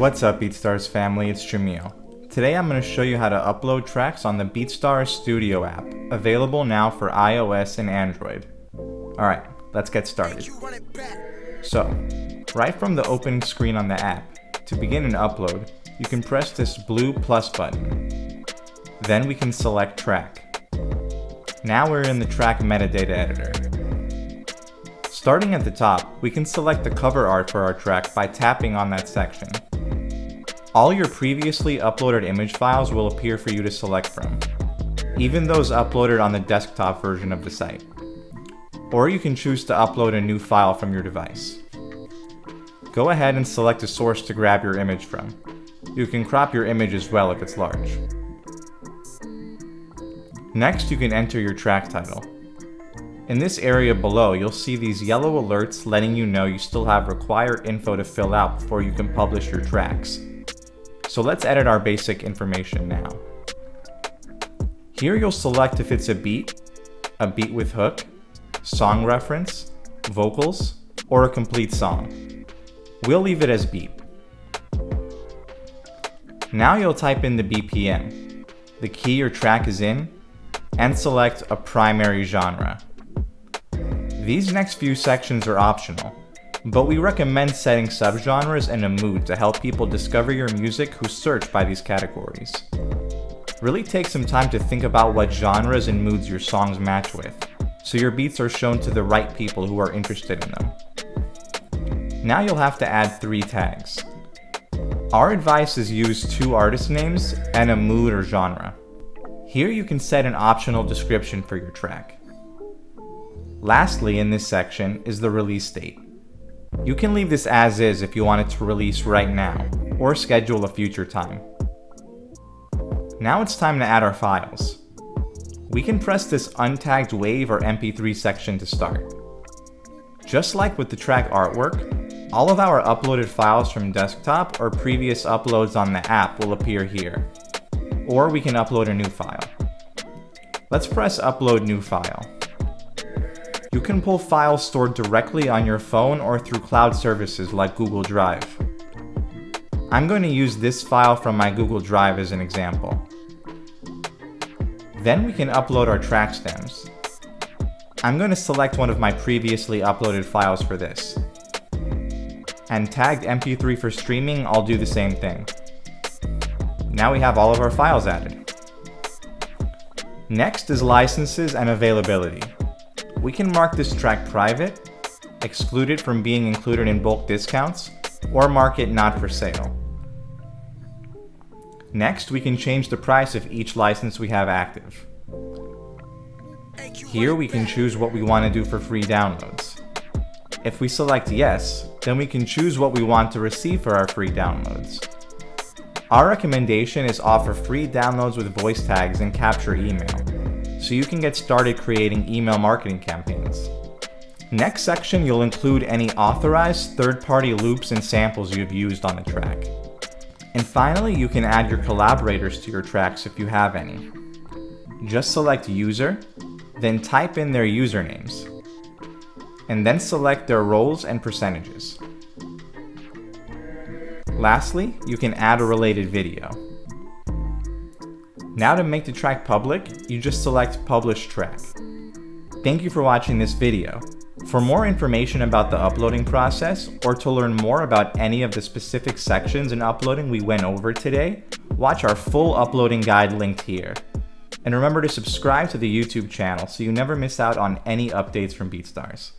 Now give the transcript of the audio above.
What's up BeatStars family, it's Jamil. Today I'm going to show you how to upload tracks on the BeatStars Studio app, available now for iOS and Android. Alright, let's get started. So, right from the open screen on the app, to begin an upload, you can press this blue plus button. Then we can select track. Now we're in the track metadata editor. Starting at the top, we can select the cover art for our track by tapping on that section. All your previously uploaded image files will appear for you to select from, even those uploaded on the desktop version of the site. Or you can choose to upload a new file from your device. Go ahead and select a source to grab your image from. You can crop your image as well if it's large. Next, you can enter your track title. In this area below, you'll see these yellow alerts letting you know you still have required info to fill out before you can publish your tracks. So let's edit our basic information now. Here you'll select if it's a beat, a beat with hook, song reference, vocals, or a complete song. We'll leave it as beat. Now you'll type in the BPM, the key your track is in, and select a primary genre. These next few sections are optional, but we recommend setting subgenres and a mood to help people discover your music who search by these categories. Really take some time to think about what genres and moods your songs match with, so your beats are shown to the right people who are interested in them. Now you'll have to add three tags. Our advice is use two artist names and a mood or genre. Here you can set an optional description for your track. Lastly in this section is the release date. You can leave this as is if you want it to release right now, or schedule a future time. Now it's time to add our files. We can press this untagged WAV or MP3 section to start. Just like with the track artwork, all of our uploaded files from desktop or previous uploads on the app will appear here. Or we can upload a new file. Let's press upload new file. You can pull files stored directly on your phone or through cloud services like Google Drive. I'm going to use this file from my Google Drive as an example. Then we can upload our track stems. I'm going to select one of my previously uploaded files for this. And tagged MP3 for streaming, I'll do the same thing. Now we have all of our files added. Next is licenses and availability. We can mark this track private, exclude it from being included in bulk discounts, or mark it not for sale. Next, we can change the price of each license we have active. Here we can choose what we want to do for free downloads. If we select yes, then we can choose what we want to receive for our free downloads. Our recommendation is offer free downloads with voice tags and capture email so you can get started creating email marketing campaigns. Next section, you'll include any authorized third-party loops and samples you've used on a track. And finally, you can add your collaborators to your tracks if you have any. Just select User, then type in their usernames, and then select their roles and percentages. Lastly, you can add a related video. Now to make the track public, you just select Publish Track. Thank you for watching this video. For more information about the uploading process, or to learn more about any of the specific sections in uploading we went over today, watch our full uploading guide linked here. And remember to subscribe to the YouTube channel so you never miss out on any updates from BeatStars.